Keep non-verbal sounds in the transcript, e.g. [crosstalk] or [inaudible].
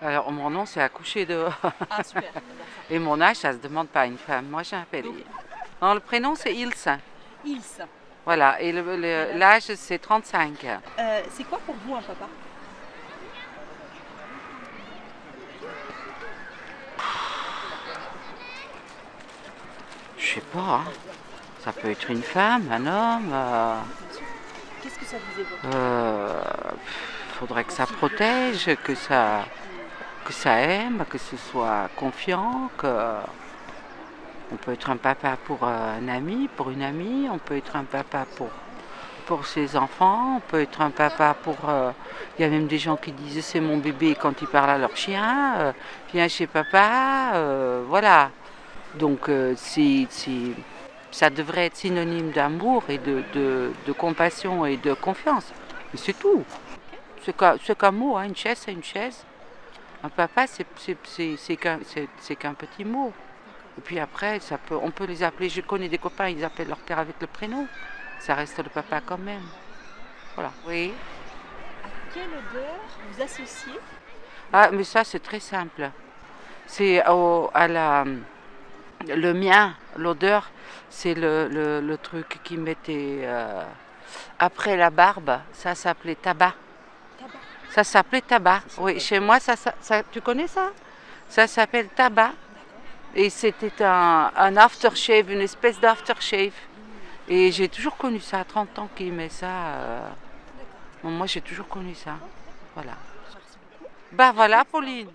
Alors, mon nom, c'est accoucher dehors. Ah, super. [laughs] Et mon âge, ça se demande pas à une femme. Moi, j'ai un Donc- Non, le prénom, c'est Ilse. Ilse, Voilà. Et le- le- l'âge, c'est 35. euh, c'est quoi pour vous un papa? Je sais pas. hein. Ça peut être une femme, un homme. euh, Qu'est-ce que ça vous évoque? Euh, faudrait que ça protège, que ça, que ça aime, que ce soit confiant, que on peut être un papa pour un ami, pour une amie, on peut être un papa pour pour ses enfants, on peut être un papa pour. euh, Il y a même des gens qui disent c'est mon bébé quand ils parlent à leur chien, euh, viens chez papa, euh, voilà. Donc ça devrait être synonyme d'amour et de, de- compassion et de confiance. Mais c'est tout. C'est qu'un, c'est qu'un mot, hein, une chaise c'est une chaise. Un papa c'est, qu'un, petit mot. Et puis après, ça peut, on peut les appeler, je connais des copains, ils appellent leur père avec le prénom. Ça reste le papa quand même. Voilà. Oui. À quelle odeur vous associez? Ah, mais ça, c'est très simple. C'est au- à la. Le mien, l'odeur, c'est le, le- le truc qui mettait euh, après la barbe. Ça s'appelait tabac. Ça s'appelait tabac. Oui, chez moi, ça, ça- tu connais ça? Ça s'appelle tabac. Et c'était un, un aftershave, une espèce d'aftershave. Et j'ai toujours connu ça, à 30 ans qu'il met ça. euh, moi, j'ai toujours connu ça. Voilà. Bah voilà, Pauline.